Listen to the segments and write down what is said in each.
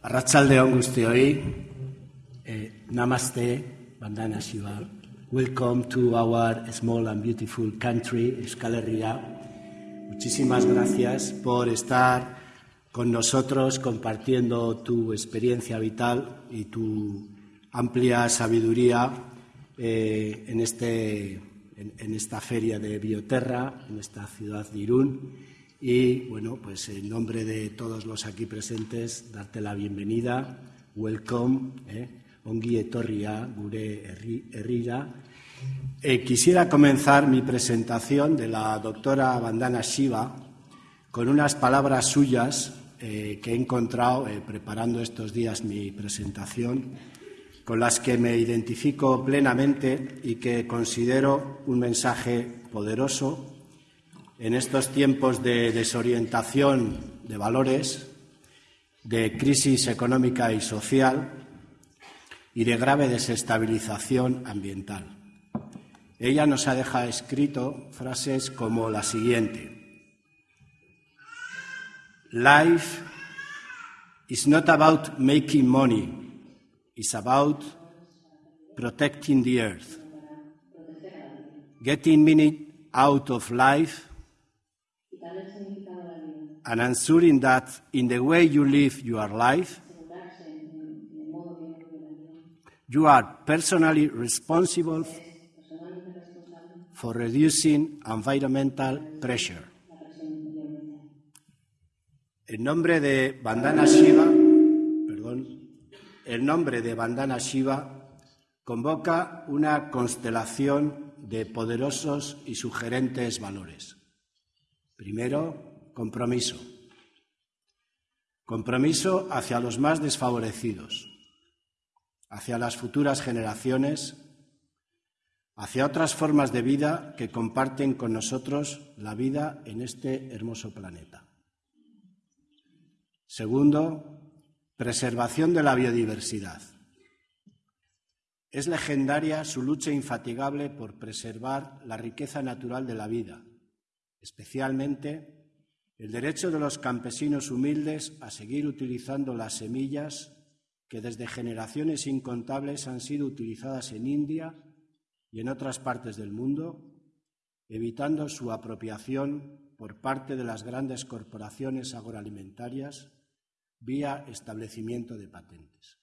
Arratsaldeon guztioi. Eh, namaste, Bandana Shiva. Welcome to our small and beautiful country, Euskal. Muchísimas gracias por estar con nosotros compartiendo tu experiencia vital y tu amplia sabiduría eh, en, este, en esta feria de Bioterra, en esta ciudad de Irún. Y bueno, pues en nombre de todos los aquí presentes, darte la bienvenida, welcome, eh, ongi gure. Eh, quisiera comenzar mi presentación de la doctora Vandana Shiva con unas palabras suyas eh, que he encontrado eh, preparando estos días mi presentación, con las que me identifico plenamente y que considero un mensaje poderoso en estos tiempos de desorientación de valores, de crisis económica y social y de grave desestabilización ambiental. Ella nos ha dejado escrito frases como la siguiente. Life is not about making money, it's about protecting the earth. Getting meaning out of life and ensuring that in the way you live your life, you are personally responsible for reducing environmental pressure. El nombre de Bandana Shiva, perdón, el nombre de Bandana Shiva convoca una constelación de poderosos y sugerentes valores. Primero, compromiso. Compromiso hacia los más desfavorecidos, hacia las futuras generaciones, hacia otras formas de vida que comparten con nosotros la vida en este hermoso planeta. Segundo, preservación de la biodiversidad. Es legendaria su lucha infatigable por preservar la riqueza natural de la vida, especialmente el derecho de los campesinos humildes a seguir utilizando las semillas que desde generaciones incontables han sido utilizadas en India y en otras partes del mundo, evitando su apropiación por parte de las grandes corporaciones agroalimentarias vía establecimiento de patentes.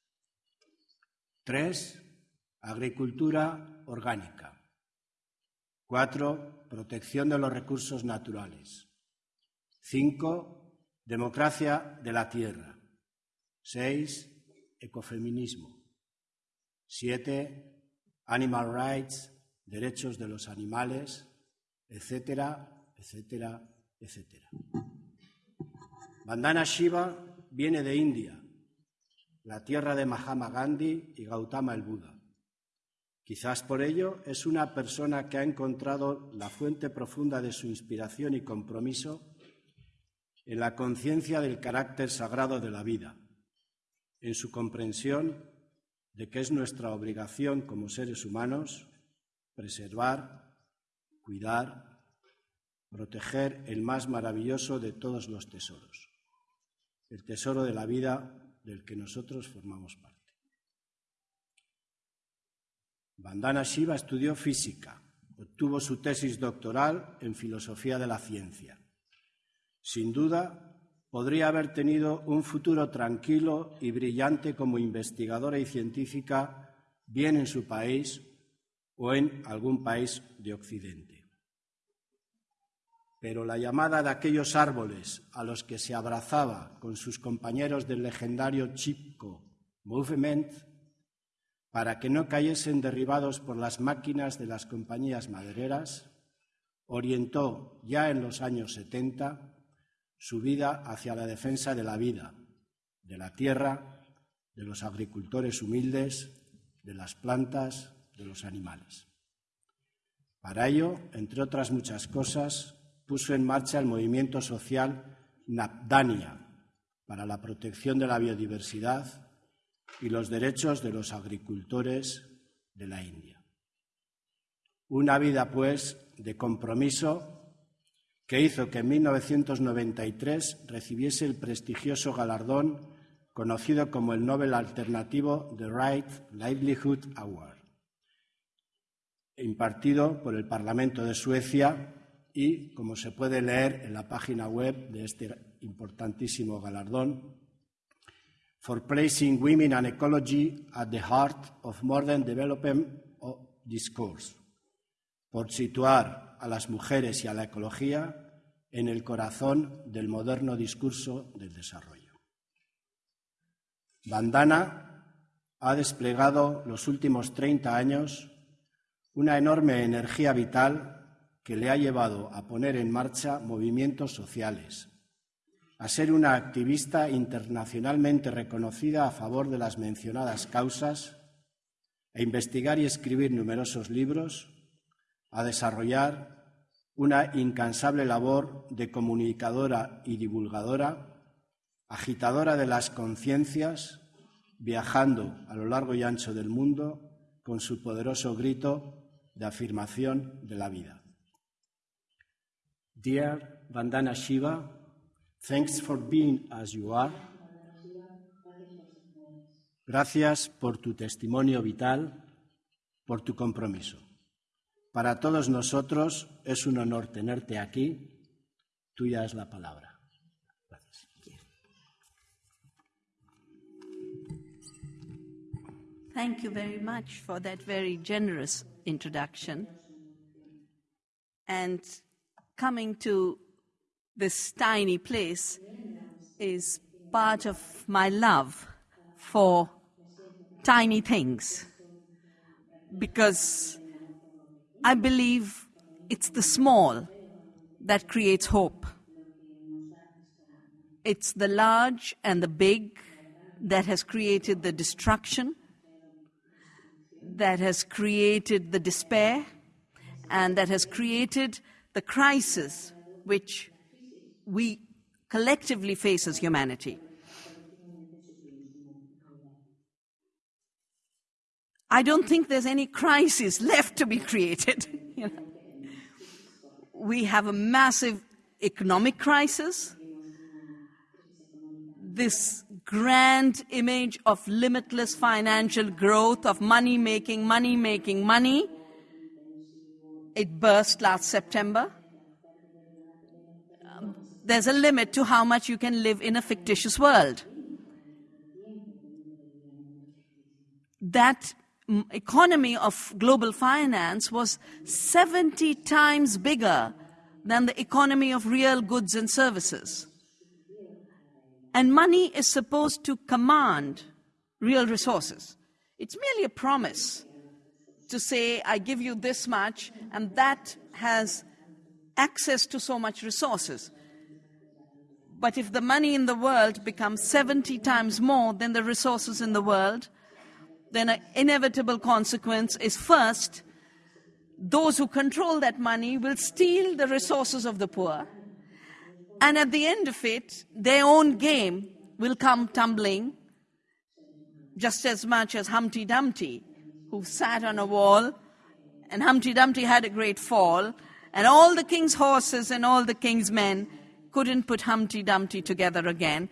Tres, agricultura orgánica. Cuatro, protección de los recursos naturales. Cinco, democracia de la tierra. Seis, ecofeminismo. Siete, animal rights, derechos de los animales, etcétera, etcétera, etcétera. Bandana Shiva viene de India, la tierra de Mahatma Gandhi y Gautama el Buda. Quizás por ello es una persona que ha encontrado la fuente profunda de su inspiración y compromiso en la conciencia del carácter sagrado de la vida, en su comprensión de que es nuestra obligación como seres humanos preservar, cuidar, proteger el más maravilloso de todos los tesoros, el tesoro de la vida del que nosotros formamos parte. Vandana Shiva estudió física, obtuvo su tesis doctoral en filosofía de la ciencia. Sin duda, podría haber tenido un futuro tranquilo y brillante como investigadora y científica, bien en su país o en algún país de Occidente pero la llamada de aquellos árboles a los que se abrazaba con sus compañeros del legendario Chipko Movement para que no cayesen derribados por las máquinas de las compañías madereras, orientó ya en los años 70 su vida hacia la defensa de la vida, de la tierra, de los agricultores humildes, de las plantas, de los animales. Para ello, entre otras muchas cosas, puso en marcha el movimiento social Napdania para la protección de la biodiversidad y los derechos de los agricultores de la India. Una vida, pues, de compromiso que hizo que en 1993 recibiese el prestigioso galardón conocido como el Nobel alternativo The Right Livelihood Award, impartido por el Parlamento de Suecia y, como se puede leer en la página web de este importantísimo galardón, for placing women and ecology at the heart of modern development discourse, por situar a las mujeres y a la ecología en el corazón del moderno discurso del desarrollo. Bandana ha desplegado los últimos 30 años una enorme energía vital que le ha llevado a poner en marcha movimientos sociales, a ser una activista internacionalmente reconocida a favor de las mencionadas causas, a investigar y escribir numerosos libros, a desarrollar una incansable labor de comunicadora y divulgadora, agitadora de las conciencias, viajando a lo largo y ancho del mundo con su poderoso grito de afirmación de la vida. Dear Vandana Shiva, thanks for being as you are. Gracias por tu testimonio vital, por tu compromiso. Para todos nosotros es un honor tenerte aquí. Tuya es la palabra. Thank you very much for that very generous introduction. And coming to this tiny place is part of my love for tiny things. Because I believe it's the small that creates hope. It's the large and the big that has created the destruction that has created the despair and that has created the crisis which we collectively face as humanity. I don't think there's any crisis left to be created. you know. We have a massive economic crisis. This grand image of limitless financial growth, of money making, money making, money. It burst last September. There's a limit to how much you can live in a fictitious world. That economy of global finance was 70 times bigger than the economy of real goods and services. And money is supposed to command real resources. It's merely a promise to say, I give you this much, and that has access to so much resources. But if the money in the world becomes 70 times more than the resources in the world, then an inevitable consequence is first, those who control that money will steal the resources of the poor. And at the end of it, their own game will come tumbling just as much as Humpty Dumpty, who sat on a wall, and Humpty Dumpty had a great fall, and all the king's horses and all the king's men couldn't put Humpty Dumpty together again.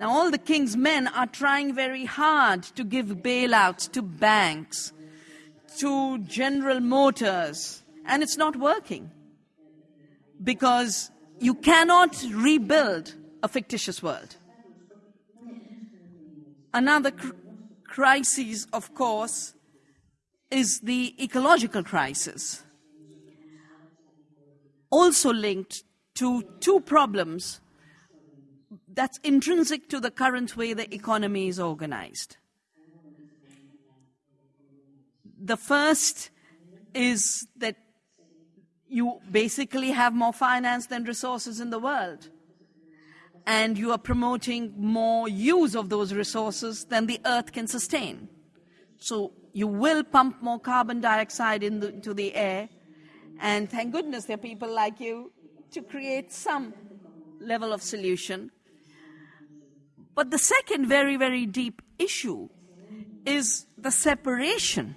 Now, all the king's men are trying very hard to give bailouts to banks, to General Motors, and it's not working because you cannot rebuild a fictitious world. Another cr- crisis, of course, is the ecological crisis, also linked to two problems that's intrinsic to the current way the economy is organized. The first is that you basically have more finance than resources in the world. And you are promoting more use of those resources than the earth can sustain. So you will pump more carbon dioxide the, into the air. And thank goodness there are people like you to create some level of solution. But the second very, very deep issue is the separation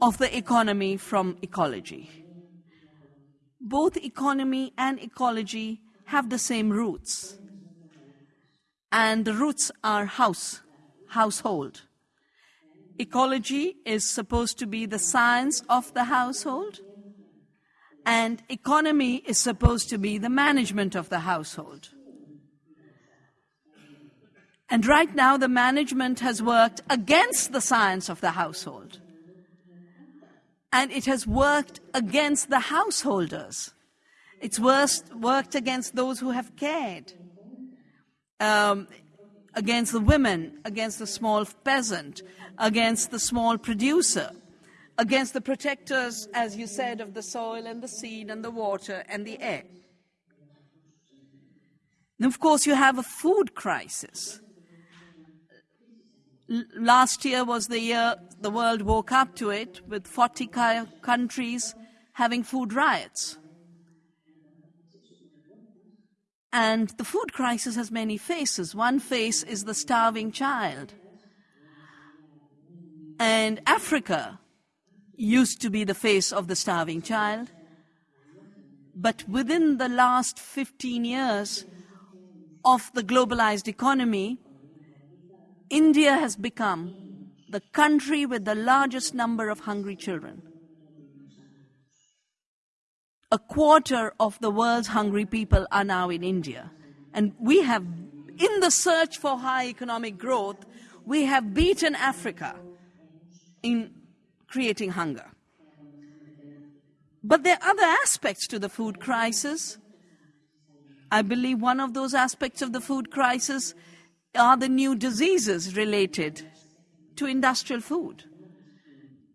of the economy from ecology both economy and ecology have the same roots. and the roots are house, household. Ecology is supposed to be the science of the household, and economy is supposed to be the management of the household. And right now, the management has worked against the science of the household. And it has worked against the householders. It's worst, worked against those who have cared, um, against the women, against the small peasant, against the small producer, against the protectors, as you said, of the soil and the seed and the water and the air. And of course, you have a food crisis last year was the year the world woke up to it, with 40 countries having food riots. And the food crisis has many faces. One face is the starving child. And Africa used to be the face of the starving child. But within the last 15 years of the globalized economy, India has become the country with the largest number of hungry children. A quarter of the world's hungry people are now in India. And we have, in the search for high economic growth, we have beaten Africa in creating hunger. But there are other aspects to the food crisis. I believe one of those aspects of the food crisis are the new diseases related to industrial food,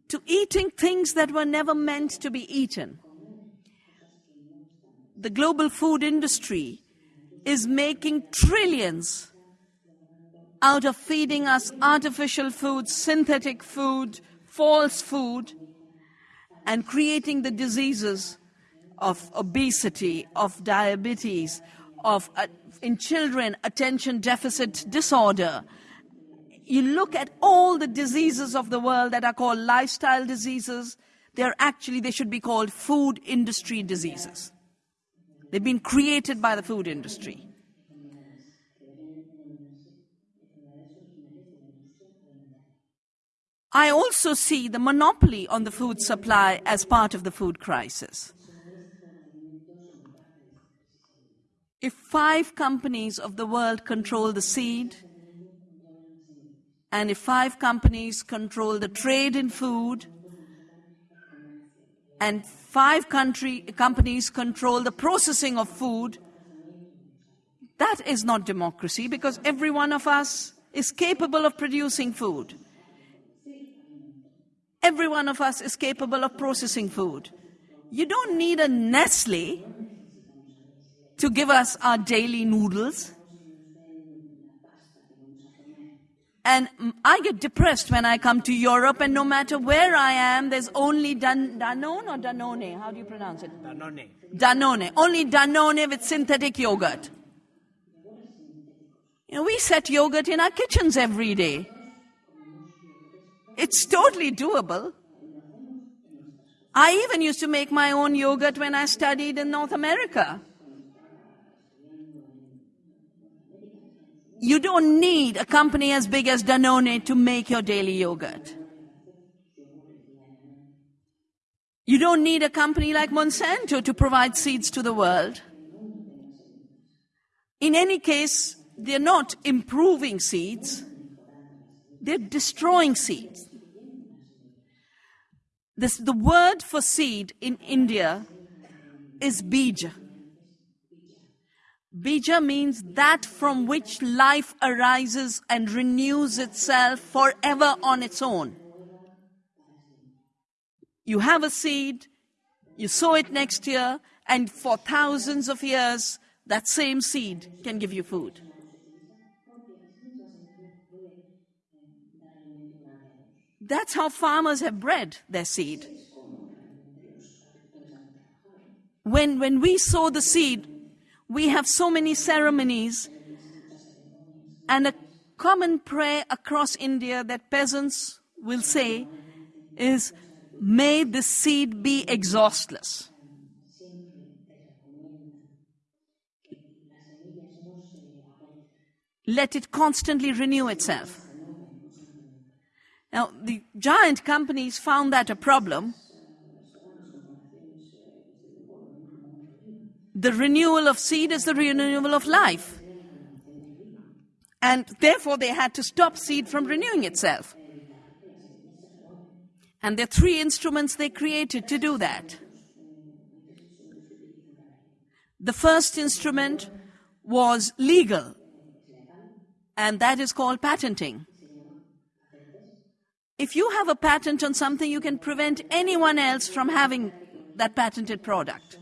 to eating things that were never meant to be eaten. The global food industry is making trillions out of feeding us artificial food, synthetic food, false food, and creating the diseases of obesity, of diabetes, of uh, in children attention deficit disorder. You look at all the diseases of the world that are called lifestyle diseases, they're actually, they should be called food industry diseases. They've been created by the food industry. I also see the monopoly on the food supply as part of the food crisis. If five companies of the world control the seed, and if five companies control the trade in food, and five country, companies control the processing of food, that is not democracy because every one of us is capable of producing food. Every one of us is capable of processing food. You don't need a Nestle to give us our daily noodles. And I get depressed when I come to Europe, and no matter where I am, there's only Dan- Danone or Danone? How do you pronounce it? Danone. Danone. Only Danone with synthetic yogurt. You know, we set yogurt in our kitchens every day. It's totally doable. I even used to make my own yogurt when I studied in North America. You don't need a company as big as Danone to make your daily yogurt. You don't need a company like Monsanto to provide seeds to the world. In any case, they're not improving seeds, they're destroying seeds. This, the word for seed in India is bija. Bija means that from which life arises and renews itself forever on its own. You have a seed, you sow it next year, and for thousands of years, that same seed can give you food. That's how farmers have bred their seed. When, when we sow the seed, we have so many ceremonies and a common prayer across India that peasants will say is, May the seed be exhaustless. let it constantly renew itself. Now, the giant companies found that a problem. The renewal of seed is the renewal of life. And therefore, they had to stop seed from renewing itself. And there are three instruments they created to do that. The first instrument was legal, and that is called patenting. If you have a patent on something, you can prevent anyone else from having that patented product.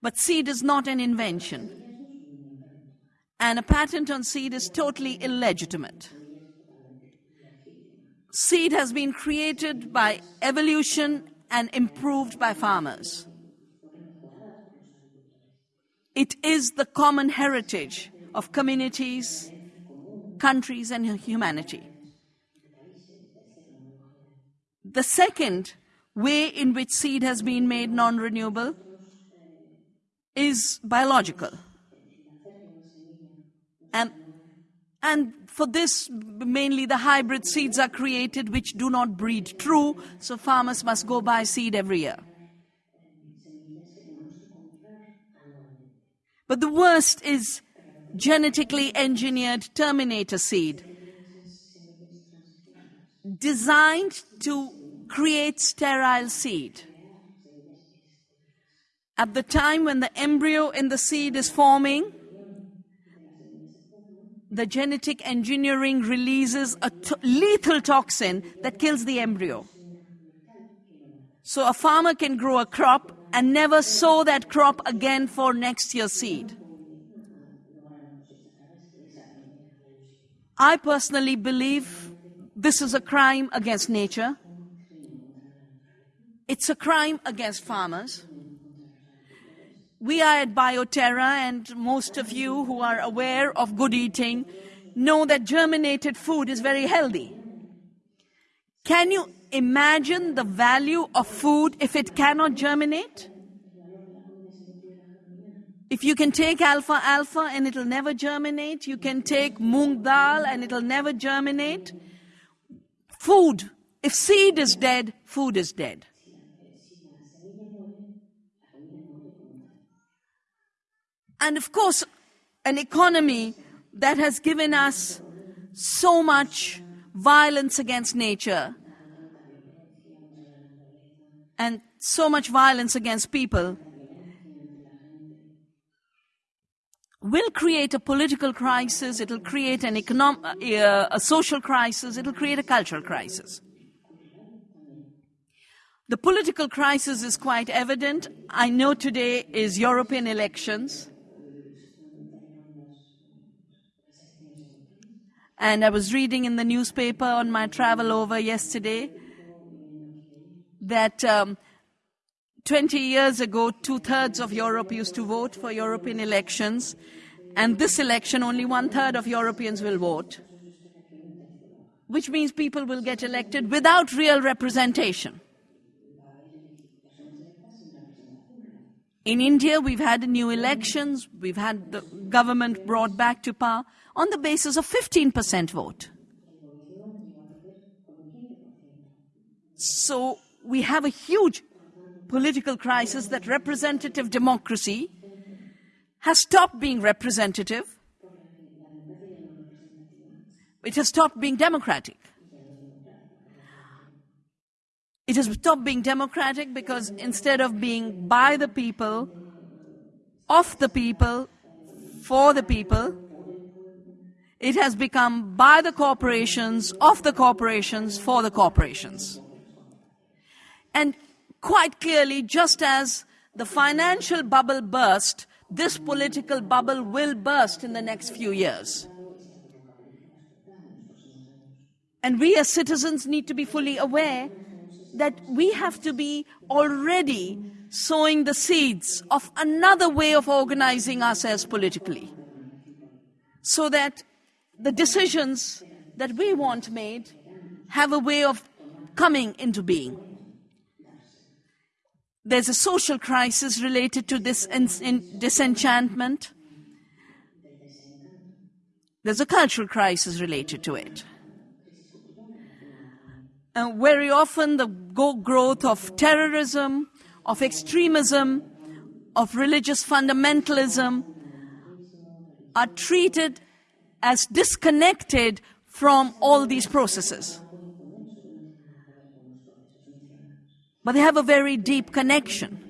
But seed is not an invention. And a patent on seed is totally illegitimate. Seed has been created by evolution and improved by farmers. It is the common heritage of communities, countries, and humanity. The second way in which seed has been made non renewable is biological. And, and for this, mainly the hybrid seeds are created which do not breed true, so farmers must go buy seed every year. But the worst is genetically engineered terminator seed, designed to create sterile seed. At the time when the embryo in the seed is forming, the genetic engineering releases a lethal toxin that kills the embryo. So a farmer can grow a crop and never sow that crop again for next year's seed. I personally believe this is a crime against nature. It's a crime against farmers. We are at Bioterra, and most of you who are aware of good eating know that germinated food is very healthy. Can you imagine the value of food if it cannot germinate? If you can take alfalfa and it'll never germinate, you can take moong dal and it'll never germinate. Food, if seed is dead, food is dead. And of course, an economy that has given us so much violence against nature and so much violence against people will create a political crisis, it'll create an economic, uh, a social crisis, it'll create a cultural crisis. The political crisis is quite evident. I know today is European elections. And I was reading in the newspaper on my travel over yesterday that um, 20 years ago, two thirds of Europe used to vote for European elections, and this election, only one third of Europeans will vote, which means people will get elected without real representation. In India, we've had new elections, we've had the government brought back to power on the basis of 15% vote. So we have a huge political crisis that representative democracy has stopped being representative. It has stopped being democratic. It has stopped being democratic because instead of being by the people, of the people, for the people, it has become by the corporations, of the corporations, for the corporations. And quite clearly, just as the financial bubble burst, this political bubble will burst in the next few years. And we as citizens need to be fully aware that we have to be already sowing the seeds of another way of organizing ourselves politically. So that the decisions that we want made have a way of coming into being. There's a social crisis related to this disenchantment. there's a cultural crisis related to it. And very often, the growth of terrorism, of extremism, of religious fundamentalism are treated as disconnected from all these processes. But they have a very deep connection.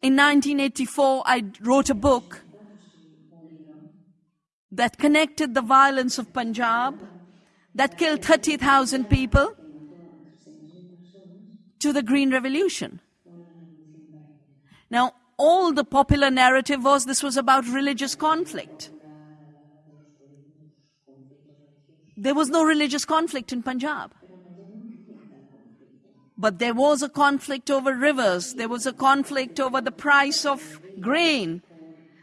In 1984, I wrote a book that connected the violence of Punjab, that killed 30,000 people, to the Green Revolution. Now, all the popular narrative was this was about religious conflict. There was no religious conflict in Punjab. But there was a conflict over rivers. There was a conflict over the price of grain.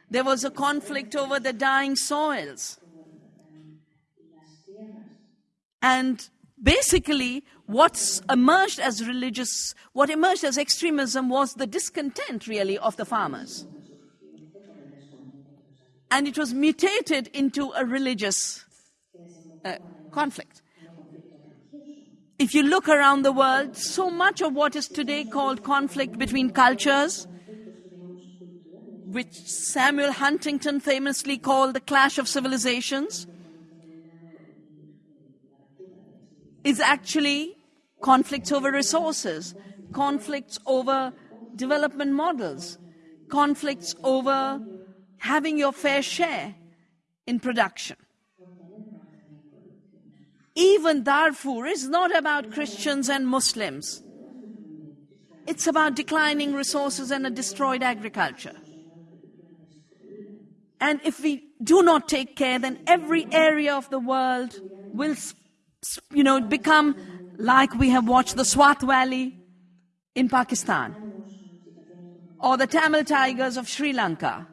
There was a conflict over the dying soils. And basically, what's emerged as religious, what emerged as extremism was the discontent, really, of the farmers. And it was mutated into a religious uh, conflict. If you look around the world, so much of what is today called conflict between cultures, which Samuel Huntington famously called the clash of civilizations, is actually conflicts over resources, conflicts over development models, conflicts over having your fair share in production. Even Darfur is not about Christians and Muslims. It's about declining resources and a destroyed agriculture. And if we do not take care, then every area of the world will, you know, become like we have watched the Swat Valley in Pakistan, or the Tamil Tigers of Sri Lanka,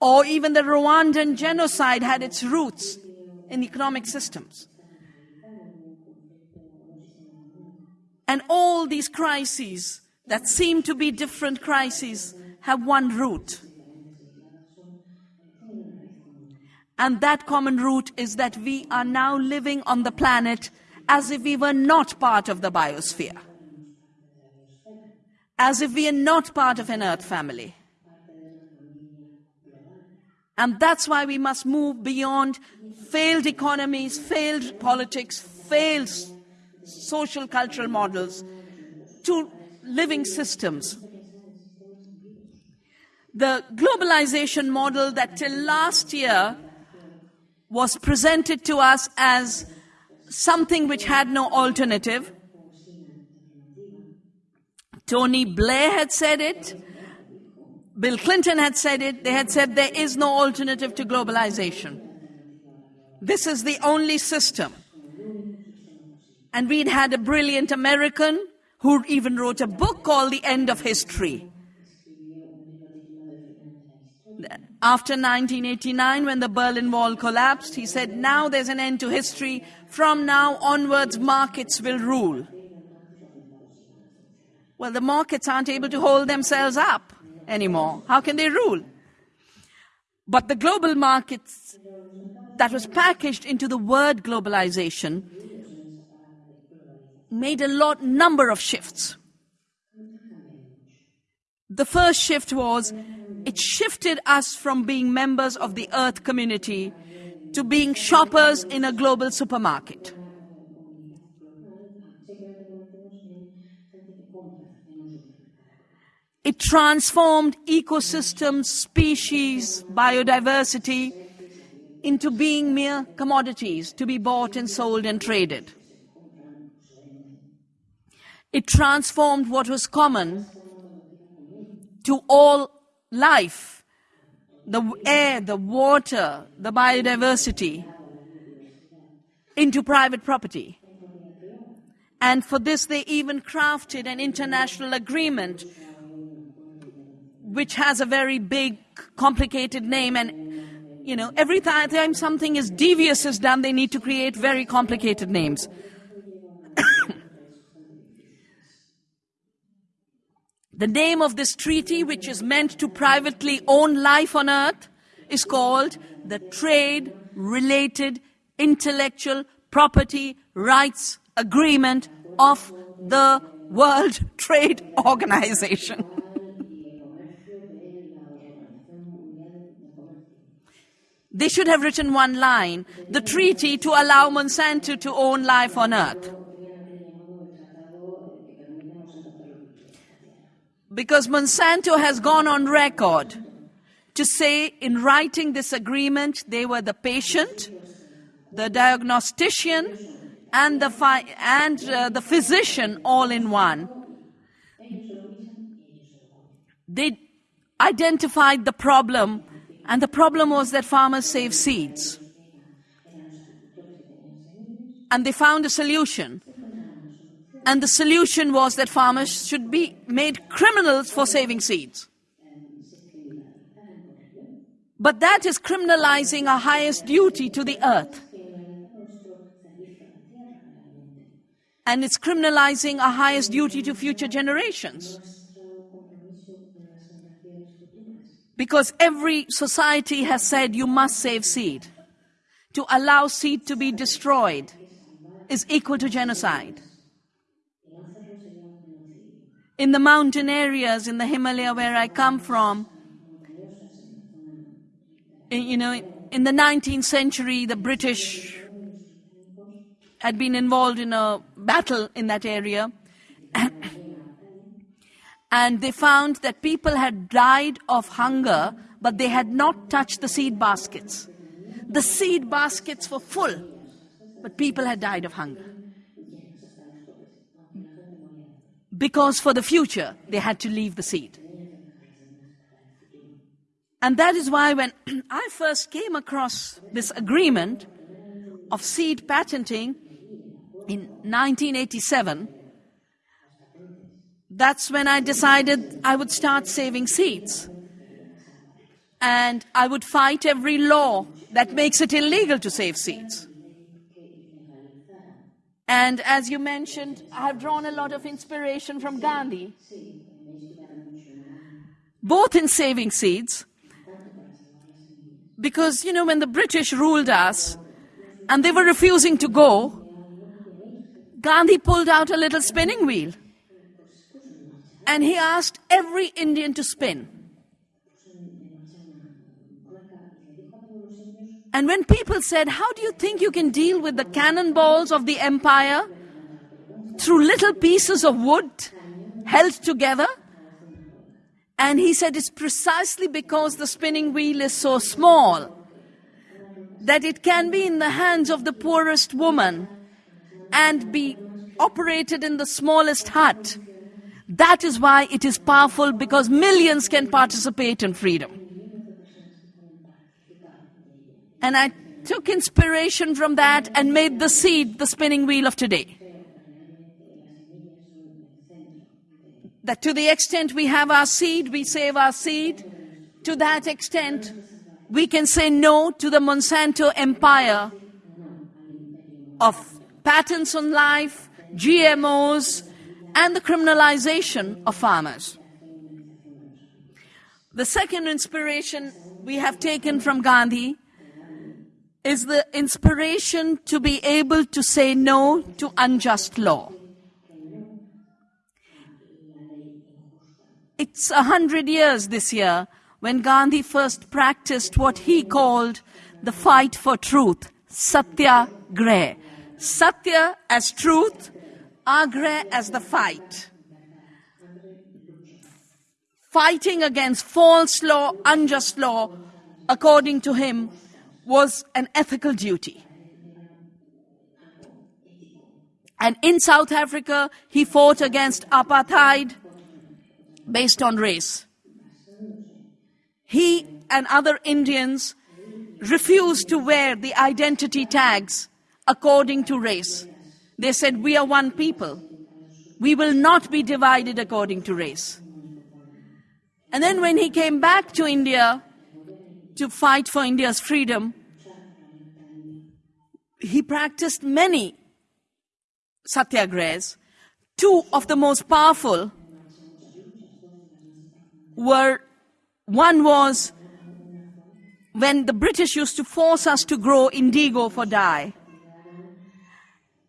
or even the Rwandan genocide had its roots in economic systems. And all these crises that seem to be different crises have one root. And that common root is that we are now living on the planet as if we were not part of the biosphere, as if we are not part of an earth family. And that's why we must move beyond failed economies, failed politics, failed social cultural models to living systems. The globalization model that till last year was presented to us as something which had no alternative. Tony Blair had said it. Bill Clinton had said it. They had said there is no alternative to globalization. This is the only system. And we'd had a brilliant American who even wrote a book called The End of History. After 1989, when the Berlin Wall collapsed, he said, now there's an end to history. From now onwards, markets will rule. Well, the markets aren't able to hold themselves up anymore. How can they rule? But the global markets that was packaged into the word globalization made a lot number of shifts. The first shift was it shifted us from being members of the earth community to being shoppers in a global supermarket. It transformed ecosystems, species, biodiversity into being mere commodities to be bought and sold and traded. It transformed what was common to all life the air, the water, the biodiversity into private property. And for this, they even crafted an international agreement which has a very big, complicated name. And, you know, every time something is devious is done, they need to create very complicated names. The name of this treaty, which is meant to privately own life on earth, is called the Trade Related Intellectual Property Rights Agreement of the World Trade Organization. They should have written one line the treaty to allow Monsanto to own life on earth. Because Monsanto has gone on record to say in writing this agreement they were the patient, the diagnostician, and the, and, uh, the physician all in one. They identified the problem, and the problem was that farmers save seeds. And they found a solution. And the solution was that farmers should be made criminals for saving seeds. But that is criminalizing our highest duty to the earth. And it's criminalizing our highest duty to future generations. Because every society has said you must save seed. To allow seed to be destroyed is equal to genocide. In the mountain areas in the Himalaya where I come from, you know, in the 19th century, the British had been involved in a battle in that area. they found that people had died of hunger, but they had not touched the seed baskets. The seed baskets were full, but people had died of hunger. Because for the future, they had to leave the seed. And that is why when I first came across this agreement of seed patenting in 1987, that's when I decided I would start saving seeds. And I would fight every law that makes it illegal to save seeds. And as you mentioned, I have drawn a lot of inspiration from Gandhi, both in saving seeds because, you know, when the British ruled us and they were refusing to go, Gandhi pulled out a little spinning wheel and he asked every Indian to spin. And when people said, How do you think you can deal with the cannonballs of the empire through little pieces of wood held together? And he said it's precisely because the spinning wheel is so small that it can be in the hands of the poorest woman and be operated in the smallest hut. That is why it is powerful because millions can participate in freedom. And I took inspiration from that and made the seed the spinning wheel of today. that to the extent we have our seed, we save our seed. To that extent, we can say no to the Monsanto empire of patents on life, GMOs, and the criminalization of farmers. The second inspiration we have taken from Gandhi is the inspiration to be able to say no to unjust law. It's a hundred years this year when Gandhi first practiced what he called the fight for truth, satya Satyagrah. Satya as truth, Agrah as the fight. Fighting against false law, unjust law, according to him, was an ethical duty. And in South Africa, he fought against apartheid based on race. He and other Indians refused to wear the identity tags according to race. They said, We are one people. We will not be divided according to race. And then when he came back to India to fight for India's freedom, he practiced many satyagrahas. Two of the most powerful were one was when the British used to force us to grow indigo for dye.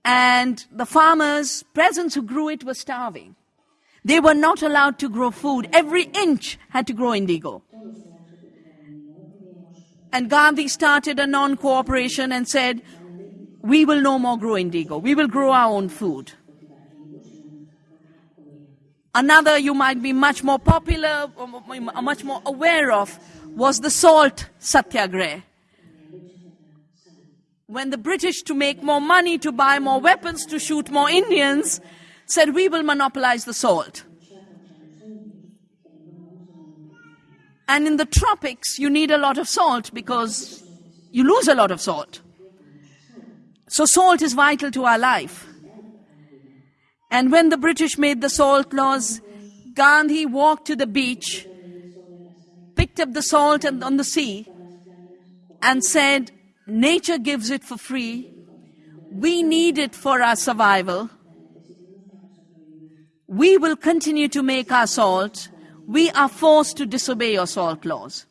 And the farmers, peasants who grew it, were starving. They were not allowed to grow food. Every inch had to grow indigo. And Gandhi started a non cooperation and said, We will no more grow indigo. We will grow our own food. Another you might be much more popular, or much more aware of, was the salt satyagraha. When the British, to make more money, to buy more weapons, to shoot more Indians, said, We will monopolize the salt. And in the tropics, you need a lot of salt because you lose a lot of salt. So, salt is vital to our life. And when the British made the salt laws, Gandhi walked to the beach, picked up the salt on the sea, and said, Nature gives it for free. We need it for our survival. We will continue to make our salt. We are forced to disobey your salt laws.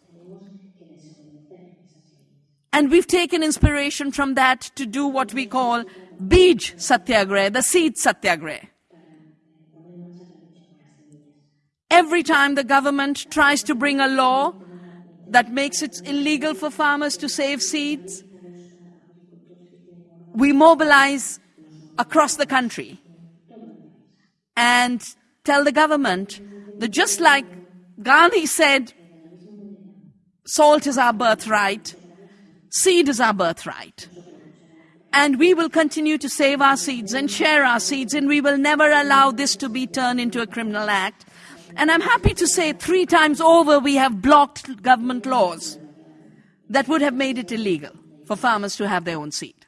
And we've taken inspiration from that to do what we call Bij Satyagraha, the seed Satyagraha. Every time the government tries to bring a law that makes it illegal for farmers to save seeds, we mobilize across the country and tell the government that just like Gandhi said, salt is our birthright, seed is our birthright. And we will continue to save our seeds and share our seeds, and we will never allow this to be turned into a criminal act. And I'm happy to say three times over we have blocked government laws that would have made it illegal for farmers to have their own seed.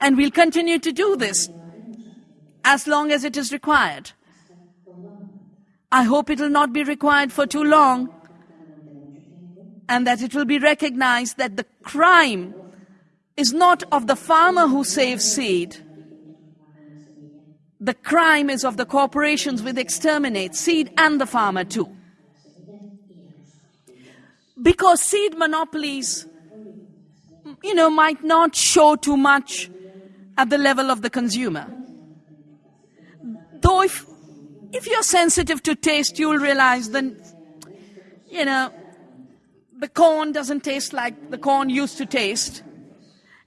And we'll continue to do this as long as it is required. I hope it will not be required for too long and that it will be recognized that the crime is not of the farmer who saves seed, the crime is of the corporations which exterminate seed and the farmer too. Because seed monopolies, you know, might not show too much at the level of the consumer. Though if, if you're sensitive to taste, you'll realize that, you know, the corn doesn't taste like the corn used to taste,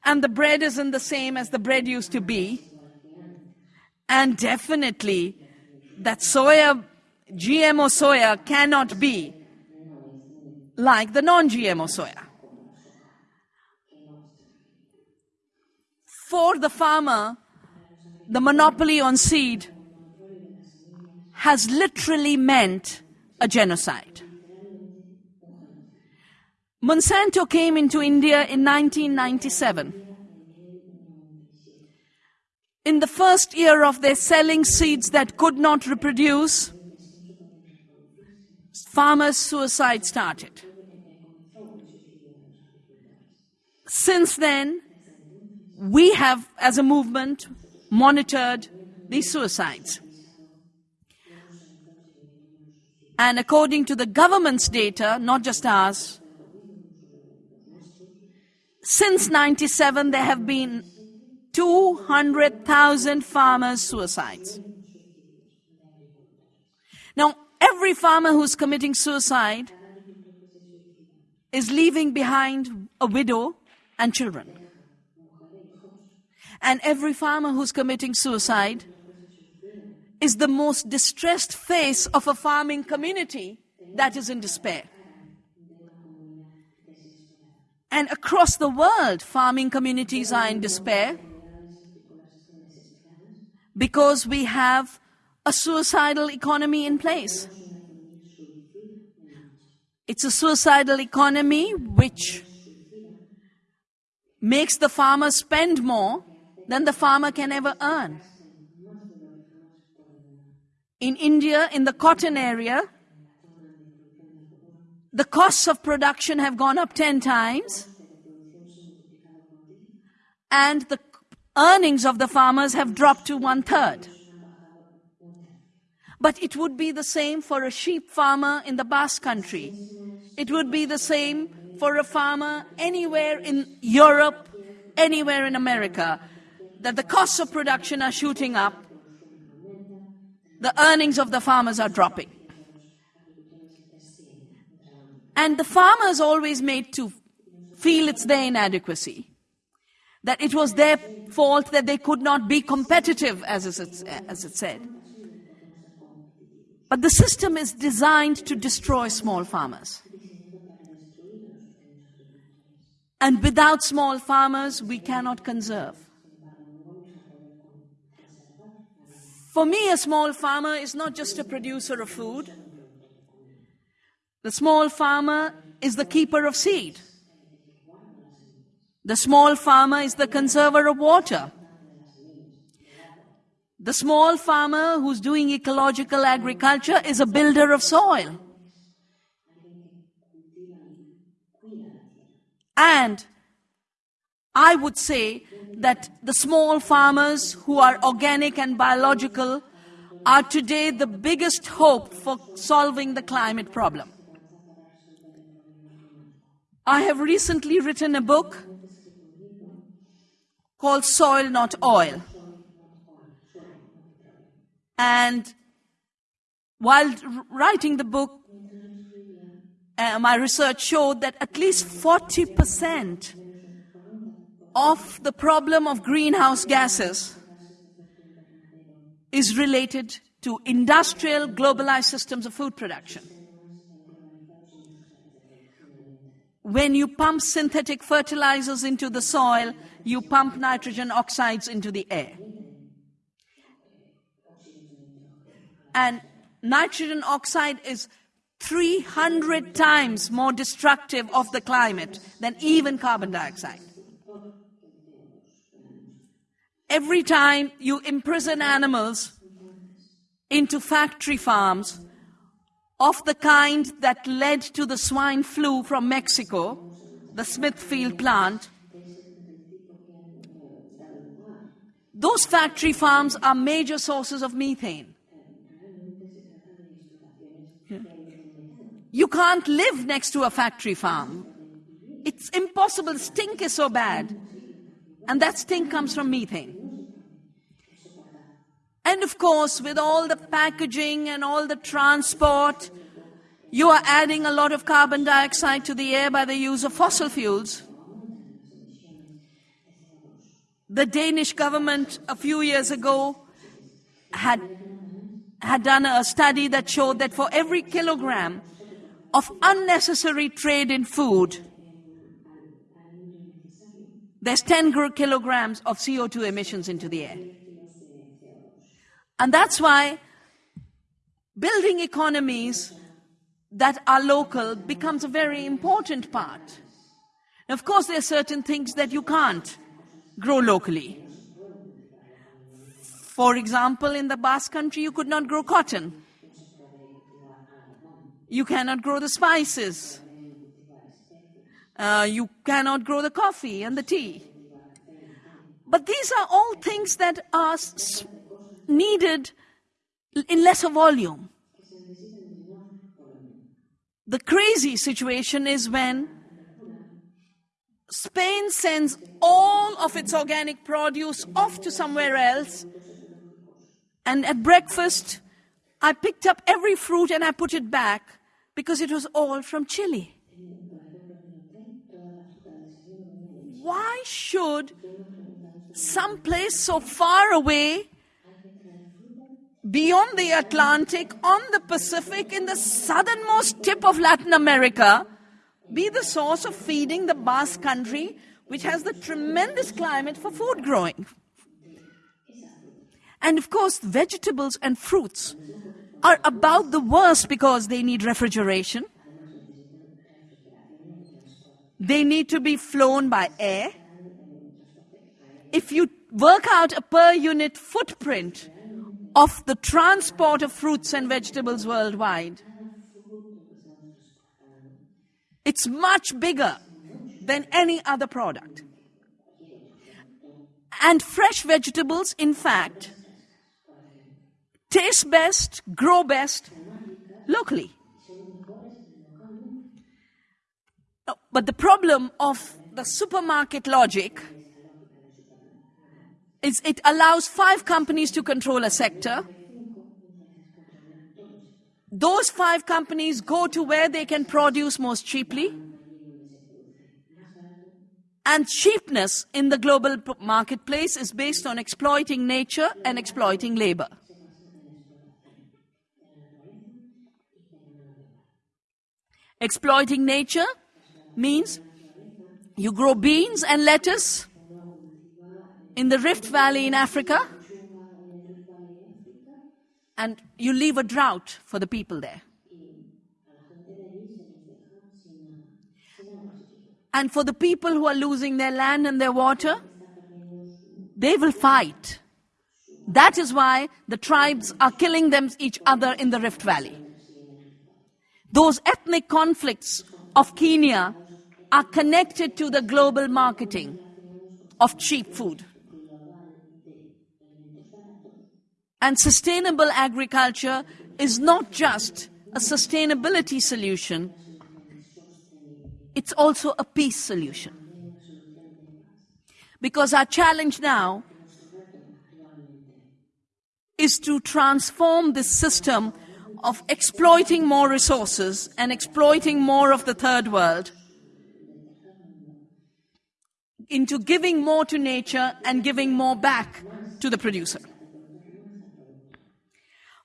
and the bread isn't the same as the bread used to be. And definitely, that soya, GMO soya cannot be like the non GMO soya. For the farmer, the monopoly on seed has literally meant a genocide. Monsanto came into India in 1997 in the first year of their selling seeds that could not reproduce, farmers' suicide started. Since then, we have, as a movement, monitored these suicides. And according to the government's data, not just ours, since 97 there have been 200,000 farmers' suicides. Now, every farmer who's committing suicide is leaving behind a widow and children. And every farmer who's committing suicide is the most distressed face of a farming community that is in despair. And across the world, farming communities are in despair because we have a suicidal economy in place. It's a suicidal economy which makes the farmer spend more than the farmer can ever earn. In India, in the cotton area, the costs of production have gone up 10 times, and the earnings of the farmers have dropped to one third. But it would be the same for a sheep farmer in the Basque country. It would be the same for a farmer anywhere in Europe, anywhere in America, that the costs of production are shooting up, the earnings of the farmers are dropping. And the farmers always made to feel it's their inadequacy, that it was their fault that they could not be competitive, as it, as it said. But the system is designed to destroy small farmers. And without small farmers, we cannot conserve. For me, a small farmer is not just a producer of food. The small farmer is the keeper of seed. The small farmer is the conserver of water. The small farmer who's doing ecological agriculture is a builder of soil. And I would say that the small farmers who are organic and biological are today the biggest hope for solving the climate problem. I have recently written a book called Soil Not Oil. And while writing the book, uh, my research showed that at least 40% of the problem of greenhouse gases is related to industrial globalized systems of food production. When you pump synthetic fertilizers into the soil, you pump nitrogen oxides into the air. And nitrogen oxide is 300 times more destructive of the climate than even carbon dioxide. Every time you imprison animals into factory farms of the kind that led to the swine flu from Mexico, the Smithfield plant, those factory farms are major sources of methane. You can't live next to a factory farm. It's impossible. Stink is so bad. And that stink comes from methane. And of course, with all the packaging and all the transport, you are adding a lot of carbon dioxide to the air by the use of fossil fuels. The Danish government a few years ago had, had done a study that showed that for every kilogram of unnecessary trade in food, there's 10 kilograms of CO2 emissions into the air. And that's why building economies that are local becomes a very important part. of course, there are certain things that you can't grow locally. For example, in the Basque country, you could not grow cotton. You cannot grow the spices. Uh, you cannot grow the coffee and the tea. But these are all things that are needed in lesser volume. The crazy situation is when Spain sends all of its organic produce off to somewhere else, and at breakfast, I picked up every fruit and I put it back because it was all from Chile. Why should some place so far away, beyond the Atlantic, on the Pacific, in the southernmost tip of Latin America, be the source of feeding the Basque country, which has the tremendous climate for food growing? And of course, vegetables and fruits are about the worst because they need refrigeration. They need to be flown by air. If you work out a per unit footprint of the transport of fruits and vegetables worldwide, it's much bigger than any other product. And fresh vegetables, in fact, taste best, grow best locally. Oh, but the problem of the supermarket logic is it allows five companies to control a sector. Those five companies go to where they can produce most cheaply. And cheapness in the global marketplace is based on exploiting nature and exploiting labor. Exploiting nature means you grow beans and lettuce in the Rift Valley in Africa and you leave a drought for the people there. And for the people who are losing their land and their water, they will fight. That is why the tribes are killing them each other in the Rift Valley. Those ethnic conflicts of Kenya are connected to the global marketing of cheap food. And sustainable agriculture is not just a sustainability solution, it's also a peace solution. Because our challenge now is to transform this system of exploiting more resources and exploiting more of the third world into giving more to nature and giving more back to the producer.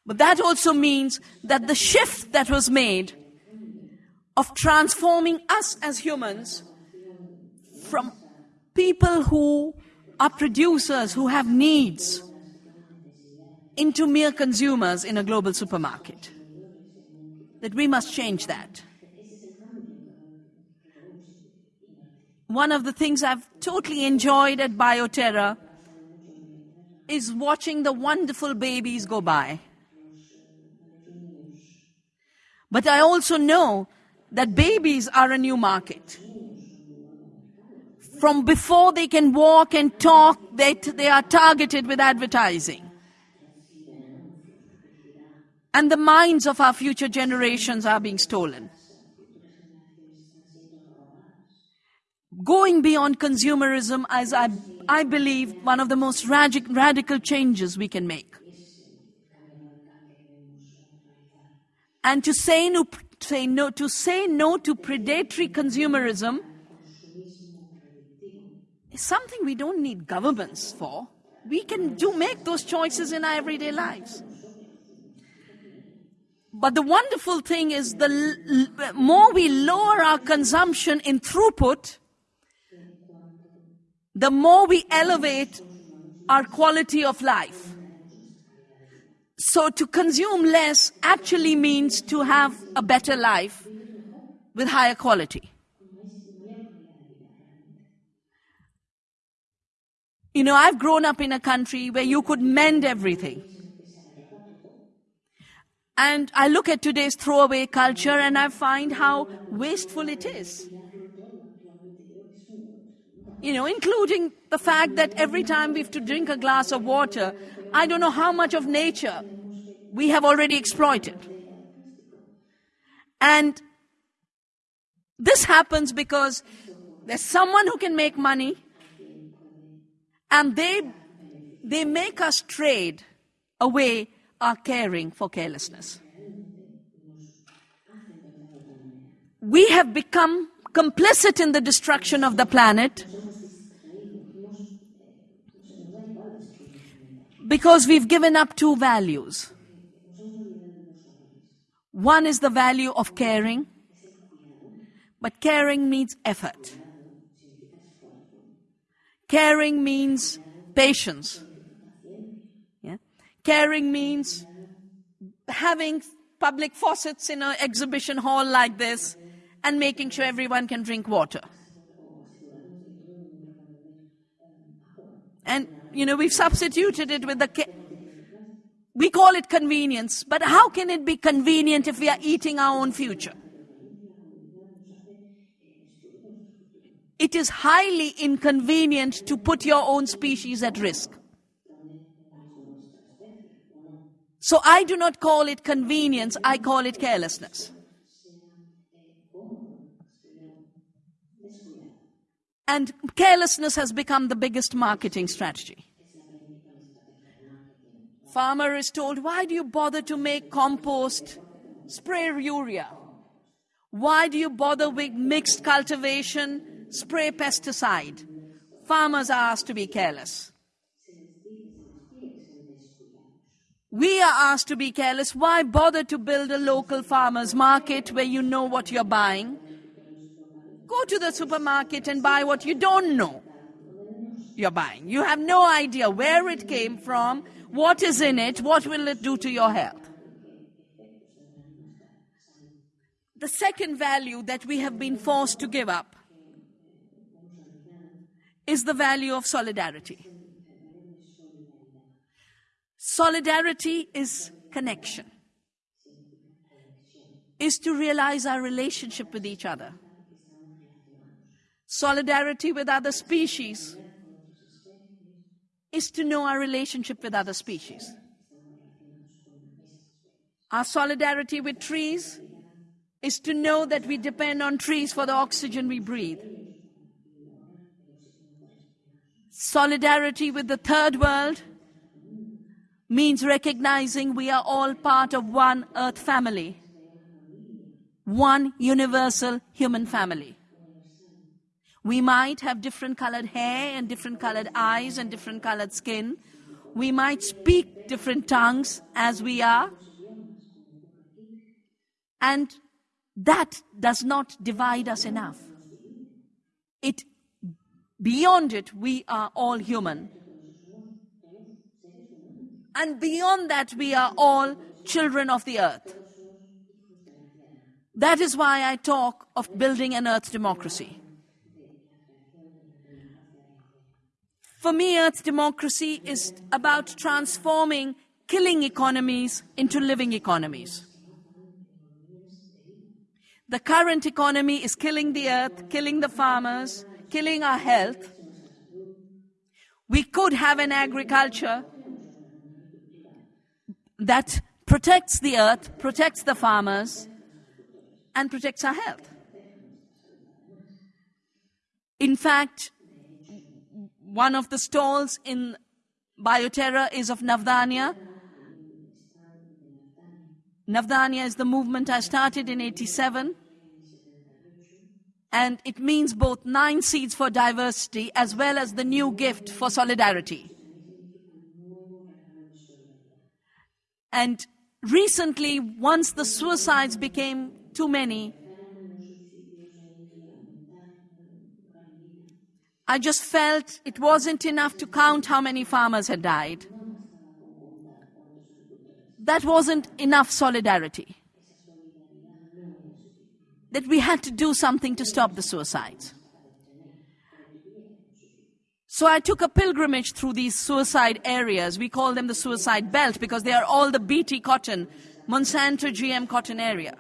But that also means that the shift that was made of transforming us as humans from people who are producers, who have needs, into mere consumers in a global supermarket. That we must change that. One of the things I've totally enjoyed at Bioterra is watching the wonderful babies go by. But I also know that babies are a new market. From before they can walk and talk, they, they are targeted with advertising. And the minds of our future generations are being stolen. Going beyond consumerism is, I, I believe, one of the most radic, radical changes we can make. And to say no, say no, to say no to predatory consumerism is something we don't need governments for. We can do make those choices in our everyday lives. But the wonderful thing is the more we lower our consumption in throughput, the more we elevate our quality of life. So to consume less actually means to have a better life with higher quality. You know, I've grown up in a country where you could mend everything. And I look at today's throwaway culture and I find how wasteful it is. You know, including the fact that every time we have to drink a glass of water, I don't know how much of nature we have already exploited. And this happens because there's someone who can make money and they, they make us trade away our caring for carelessness. We have become complicit in the destruction of the planet because we've given up two values. One is the value of caring, but caring means effort. Caring means patience. Yeah? Caring means having public faucets in an exhibition hall like this and making sure everyone can drink water. And you know, we've substituted it with the. we call it convenience, but how can it be convenient if we are eating our own future? It is highly inconvenient to put your own species at risk. So I do not call it convenience, I call it carelessness. And carelessness has become the biggest marketing strategy. Farmer is told, why do you bother to make compost? Spray urea. Why do you bother with mixed cultivation? Spray pesticide. Farmers are asked to be careless. We are asked to be careless. Why bother to build a local farmer's market where you know what you're buying? Go to the supermarket and buy what you don't know you're buying. You have no idea where it came from, what is in it, what will it do to your health. The second value that we have been forced to give up is the value of solidarity. Solidarity is connection, is to realize our relationship with each other. Solidarity with other species is to know our relationship with other species. Our solidarity with trees is to know that we depend on trees for the oxygen we breathe. Solidarity with the third world means recognizing we are all part of one earth family, one universal human family. We might have different colored hair and different colored eyes and different colored skin. We might speak different tongues as we are. And that does not divide us enough. It, beyond it, we are all human. And beyond that, we are all children of the earth. That is why I talk of building an earth democracy. For me, Earth democracy is about transforming killing economies into living economies. The current economy is killing the earth, killing the farmers, killing our health. We could have an agriculture that protects the earth, protects the farmers, and protects our health. In fact, one of the stalls in Bioterra is of Navdanya. Navdanya is the movement I started in 87. And it means both nine seeds for diversity as well as the new gift for solidarity. And recently, once the suicides became too many, I just felt it wasn't enough to count how many farmers had died. That wasn't enough solidarity. That we had to do something to stop the suicides. So I took a pilgrimage through these suicide areas. We call them the suicide belt because they are all the BT cotton, Monsanto GM cotton area.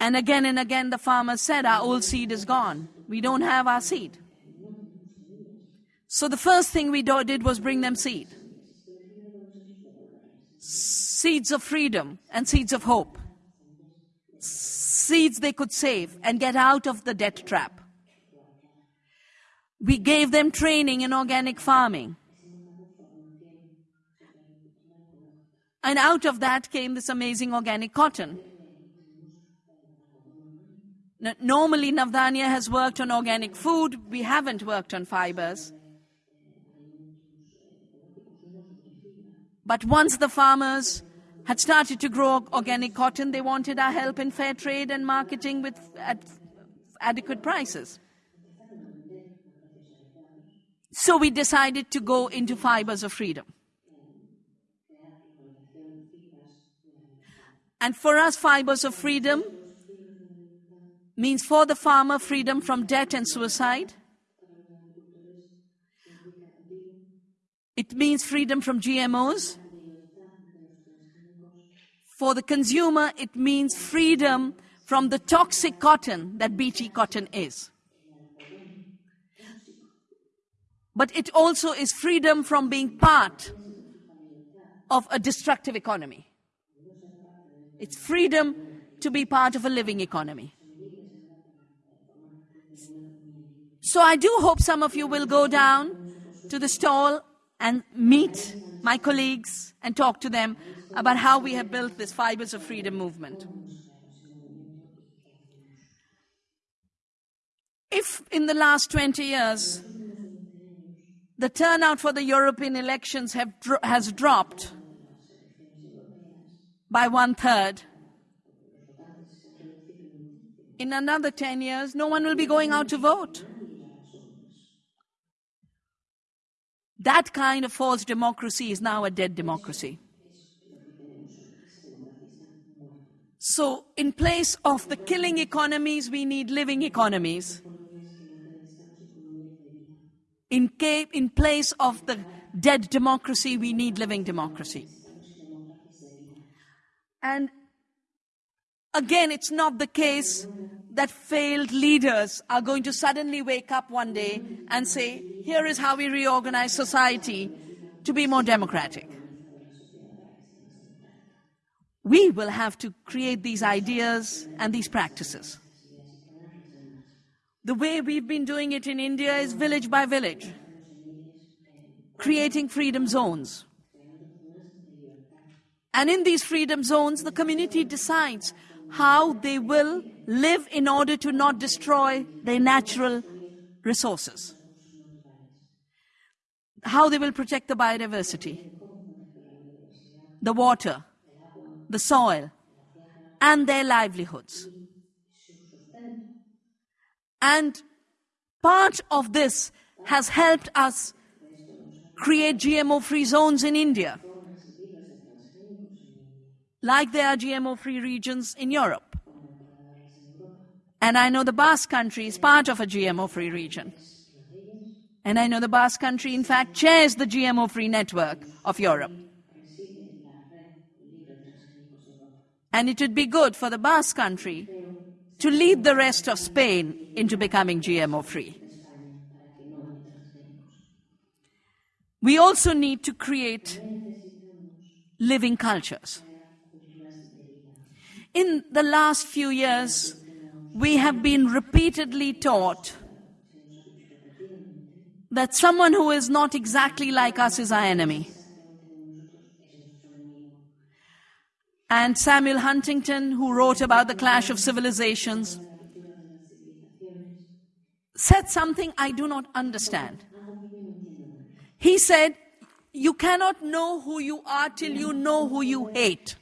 And again and again, the farmers said, Our old seed is gone. We don't have our seed. So the first thing we did was bring them seed seeds of freedom and seeds of hope. Seeds they could save and get out of the debt trap. We gave them training in organic farming. And out of that came this amazing organic cotton. Normally, Navdanya has worked on organic food. We haven't worked on fibers. But once the farmers had started to grow organic cotton, they wanted our help in fair trade and marketing with at adequate prices. So we decided to go into fibers of freedom. And for us, fibers of freedom means for the farmer freedom from debt and suicide. It means freedom from GMOs. For the consumer, it means freedom from the toxic cotton that BT cotton is. But it also is freedom from being part of a destructive economy. It's freedom to be part of a living economy. So I do hope some of you will go down to the stall and meet my colleagues and talk to them about how we have built this Fibers of Freedom movement. If in the last 20 years the turnout for the European elections dro- has dropped by one third, in another 10 years, no one will be going out to vote. That kind of false democracy is now a dead democracy. So, in place of the killing economies, we need living economies. In, in place of the dead democracy, we need living democracy. And again, it's not the case that failed leaders are going to suddenly wake up one day and say, here is how we reorganize society to be more democratic. We will have to create these ideas and these practices. The way we've been doing it in India is village by village, creating freedom zones. And in these freedom zones, the community decides how they will live in order to not destroy their natural resources, how they will protect the biodiversity, the water, the soil, and their livelihoods. And part of this has helped us create GMO free zones in India like there are GMO free regions in Europe. And I know the Basque country is part of a GMO free region. And I know the Basque country, in fact, chairs the GMO free network of Europe. And it would be good for the Basque country to lead the rest of Spain into becoming GMO free. We also need to create living cultures. In the last few years, we have been repeatedly taught that someone who is not exactly like us is our enemy. And Samuel Huntington, who wrote about the clash of civilizations, said something I do not understand. He said, You cannot know who you are till you know who you hate.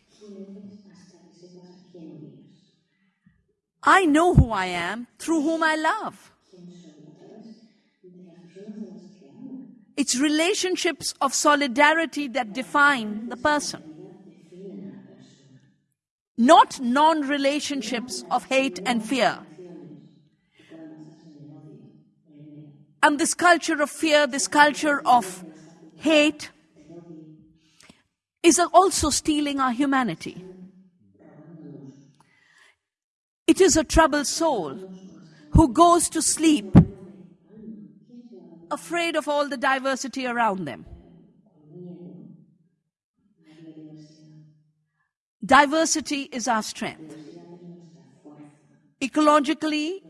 I know who I am through whom I love. It's relationships of solidarity that define the person. Not non relationships of hate and fear. And this culture of fear, this culture of hate, is also stealing our humanity. It is a troubled soul who goes to sleep afraid of all the diversity around them. Diversity is our strength. Ecologically,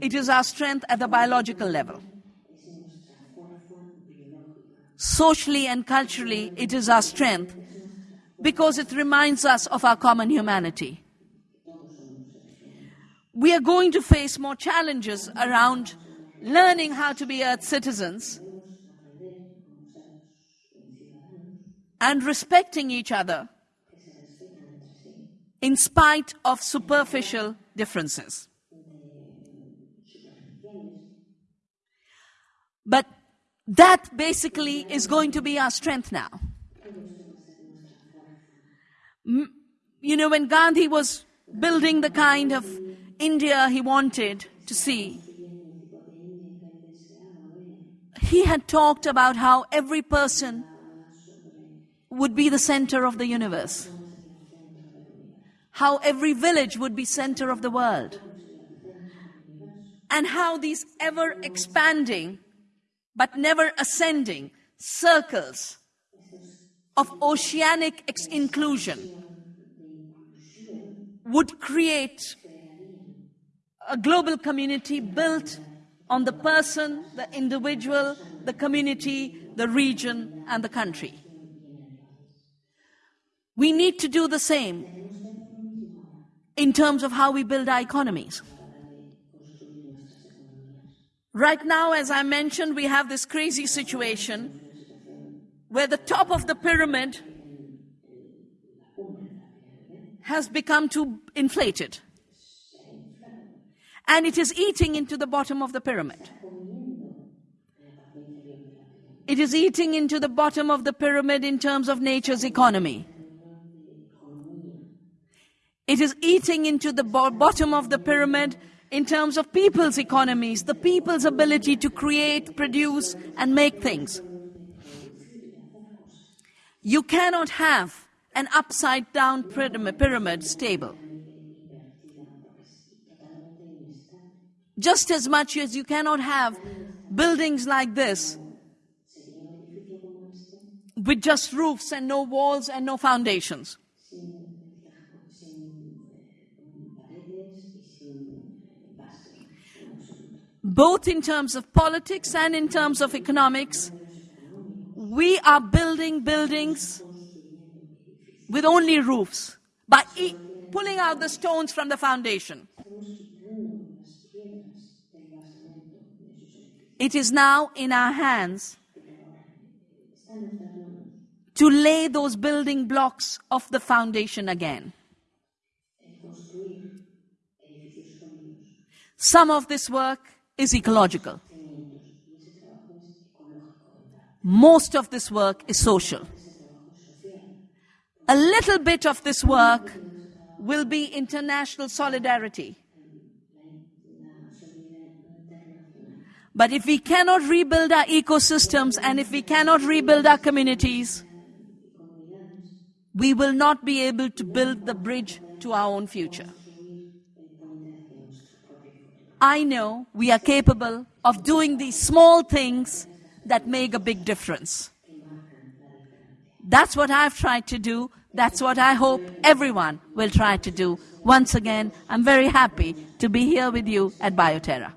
it is our strength at the biological level. Socially and culturally, it is our strength because it reminds us of our common humanity we are going to face more challenges around learning how to be Earth citizens and respecting each other in spite of superficial differences. But that basically is going to be our strength now. You know, when Gandhi was building the kind of India he wanted to see. He had talked about how every person would be the center of the universe. How every village would be center of the world. And how these ever expanding but never ascending circles of oceanic inclusion would create a global community built on the person, the individual, the community, the region, and the country. We need to do the same in terms of how we build our economies. Right now, as I mentioned, we have this crazy situation where the top of the pyramid has become too inflated. And it is eating into the bottom of the pyramid. It is eating into the bottom of the pyramid in terms of nature's economy. It is eating into the bo- bottom of the pyramid in terms of people's economies, the people's ability to create, produce, and make things. You cannot have an upside down pyramid, pyramid stable. Just as much as you cannot have buildings like this with just roofs and no walls and no foundations. Both in terms of politics and in terms of economics, we are building buildings with only roofs by e- pulling out the stones from the foundation. It is now in our hands to lay those building blocks of the foundation again. Some of this work is ecological. Most of this work is social. A little bit of this work will be international solidarity. But if we cannot rebuild our ecosystems and if we cannot rebuild our communities, we will not be able to build the bridge to our own future. I know we are capable of doing these small things that make a big difference. That's what I've tried to do. That's what I hope everyone will try to do. Once again, I'm very happy to be here with you at Bioterra.